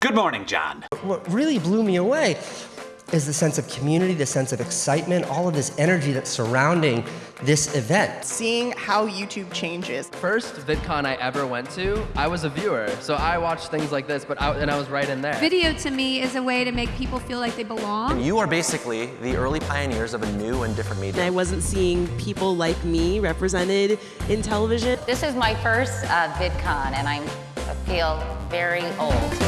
Good morning, John. What really blew me away is the sense of community, the sense of excitement, all of this energy that's surrounding this event. Seeing how YouTube changes. First VidCon I ever went to, I was a viewer, so I watched things like this, but I, and I was right in there. Video to me is a way to make people feel like they belong. You are basically the early pioneers of a new and different media. I wasn't seeing people like me represented in television. This is my first uh, VidCon, and I'm, I feel very old.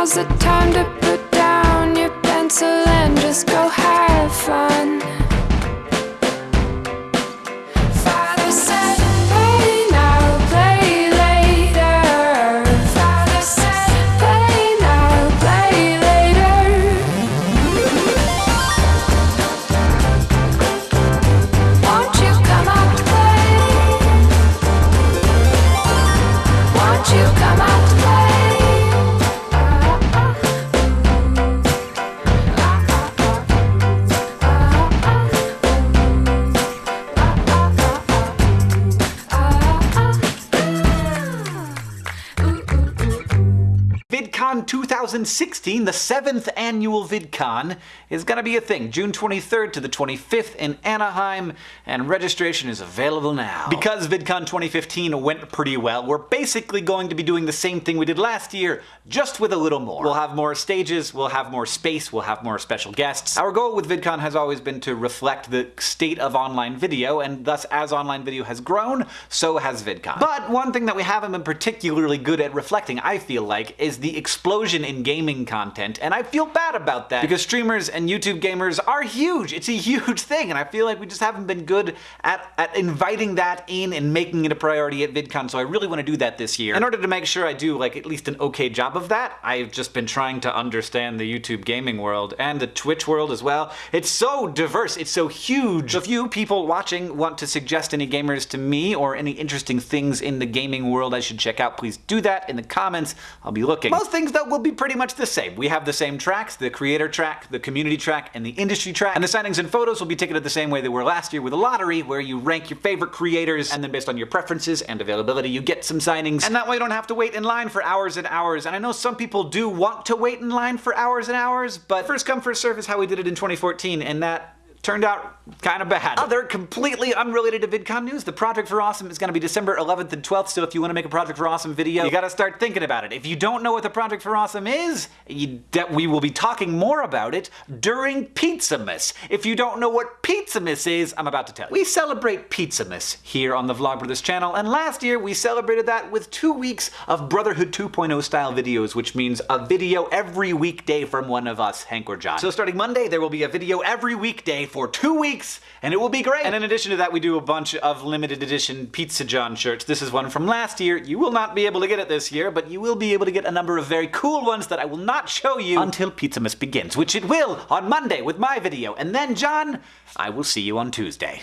Now's the time to put down your pencil and just go have fun. VidCon 2016, the seventh annual VidCon, is going to be a thing. June 23rd to the 25th in Anaheim, and registration is available now. Because VidCon 2015 went pretty well, we're basically going to be doing the same thing we did last year, just with a little more. We'll have more stages, we'll have more space, we'll have more special guests. Our goal with VidCon has always been to reflect the state of online video, and thus as online video has grown, so has VidCon. But one thing that we haven't been particularly good at reflecting, I feel like, is the explosion in gaming content, and I feel bad about that because streamers and YouTube gamers are huge. It's a huge thing, and I feel like we just haven't been good at, at inviting that in and making it a priority at VidCon, so I really want to do that this year. In order to make sure I do like at least an okay job of that, I've just been trying to understand the YouTube gaming world and the Twitch world as well. It's so diverse, it's so huge. If you people watching want to suggest any gamers to me or any interesting things in the gaming world I should check out, please do that in the comments. I'll be looking. Most things things, though, will be pretty much the same. We have the same tracks, the creator track, the community track, and the industry track, and the signings and photos will be ticketed the same way they were last year with a lottery, where you rank your favorite creators, and then based on your preferences and availability, you get some signings, and that way you don't have to wait in line for hours and hours, and I know some people do want to wait in line for hours and hours, but first come, first serve is how we did it in 2014, and that turned out kind of bad. Oh, Other completely unrelated to VidCon news, the Project for Awesome is going to be December 11th and 12th, so if you want to make a Project for Awesome video, you gotta start thinking about it. If you don't know what the Project for Awesome is, you, we will be talking more about it during Pizzamas. If you don't know what Pizzamas is, I'm about to tell you. We celebrate Pizzamas here on the Vlogbrothers channel, and last year we celebrated that with two weeks of Brotherhood 2.0 style videos, which means a video every weekday from one of us, Hank or John. So starting Monday, there will be a video every weekday for two weeks, and it will be great. And in addition to that, we do a bunch of limited edition Pizza John shirts. This is one from last year. You will not be able to get it this year, but you will be able to get a number of very cool ones that I will not show you until Pizzamas begins, which it will on Monday with my video. And then, John, I will see you on Tuesday.